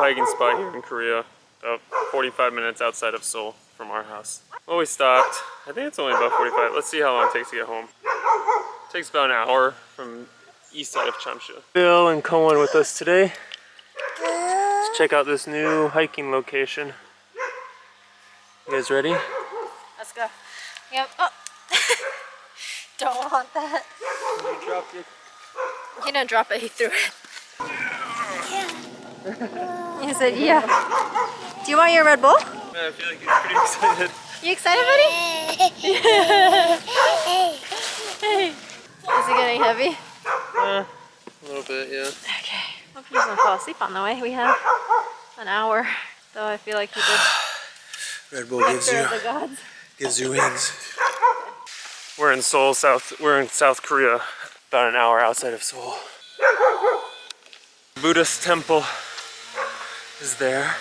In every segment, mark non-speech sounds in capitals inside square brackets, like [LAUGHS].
cool hiking spot here in Korea. About 45 minutes outside of Seoul from our house. Well, we stopped. I think it's only about 45. Let's see how long it takes to get home. It takes about an hour from east side of Chamsu. Bill and Cohen with us today. Let's check out this new hiking location. You guys ready? Let's go. Yep. Oh. [LAUGHS] Don't want that. You dropped it. He didn't drop it, he threw it. [LAUGHS] he said, yeah. Do you want your Red Bull? Yeah, I feel like he's pretty excited. [LAUGHS] You excited, buddy? hey. [LAUGHS] Is it getting heavy? Uh, a little bit, yeah. Okay. Hope he doesn't fall asleep on the way. We have an hour, though I feel like he did. [SIGHS] Red Bull gives you, gives you wings. We're in Seoul, South. We're in South Korea, about an hour outside of Seoul. Buddhist temple is there.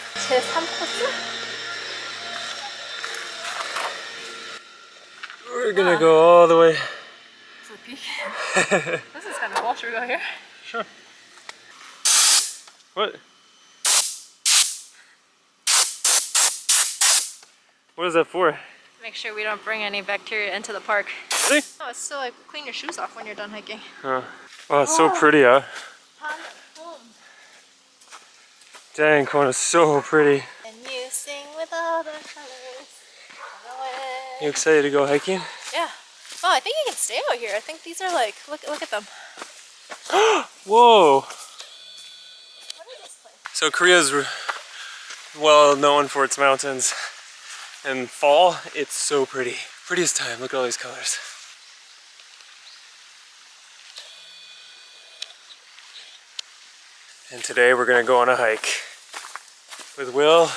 We're gonna go all the way. To the peak. this is kind of cool. Should we go here? Sure. What? What is that for? Make sure we don't bring any bacteria into the park. Really? Oh, it's still like clean your shoes off when you're done hiking. Oh, wow, it's so pretty out. Dang, Kona, so pretty. And you sing with all the colors. You excited to go hiking? Yeah. Oh, I think you can stay out here. I think these are like, look, look at them. [GASPS] Whoa! So Korea's well known for its mountains. And fall, it's so pretty. Prettiest time, look at all these colors. And today we're gonna go on a hike with Will,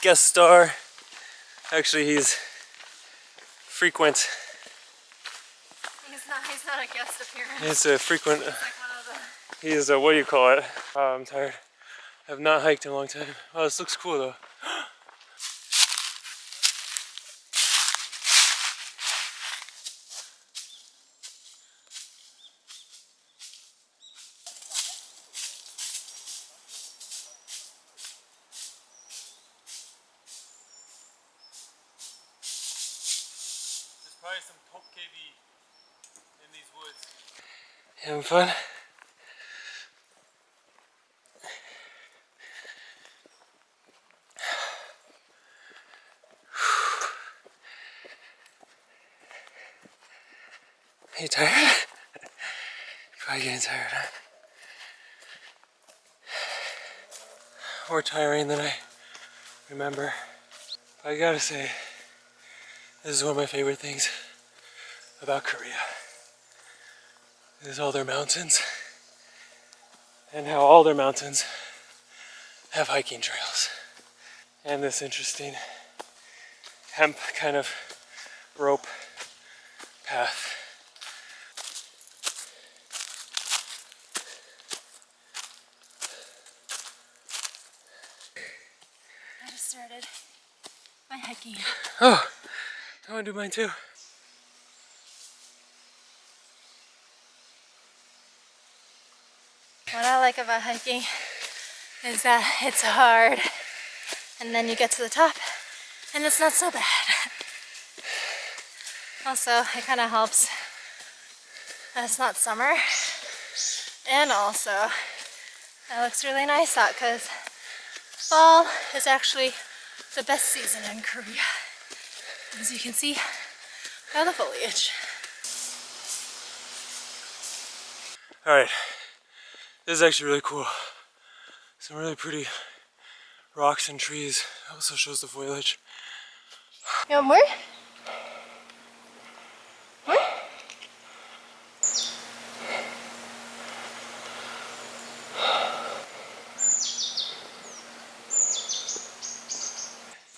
guest star. Actually, he's frequent. He's not, he's not a guest appearance. He's a frequent. He's like the... He's a, what do you call it? Oh, I'm tired. I have not hiked in a long time. Oh, this looks cool though. Probably some dokkaebi in these woods. Having fun? Are [SIGHS] you tired? [SIGHS] Probably getting tired, huh? More tiring than I remember. But I gotta say, this is one of my favorite things about Korea. Is all their mountains and how all their mountains have hiking trails. And this interesting hemp kind of rope path. I just started my hiking. Oh, I want to do mine too. What I like about hiking is that it's hard and then you get to the top and it's not so bad. Also, it kind of helps it's not summer and also it looks really nice out because fall is actually the best season in Korea. As you can see by the foliage. Alright, this is actually really cool. Some really pretty rocks and trees. Also shows the foliage. You want more? More?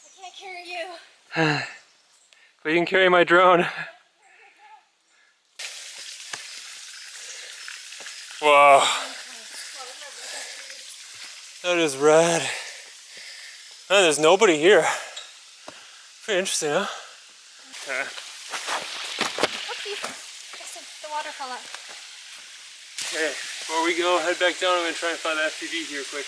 I can't carry you. [SIGHS] but you can carry my drone. Wow. That is rad. Oh, there's nobody here. Pretty interesting, huh? Okay. Oopsie. The water. Okay, before we go, head back down, I'm gonna try and find the FPV here quick.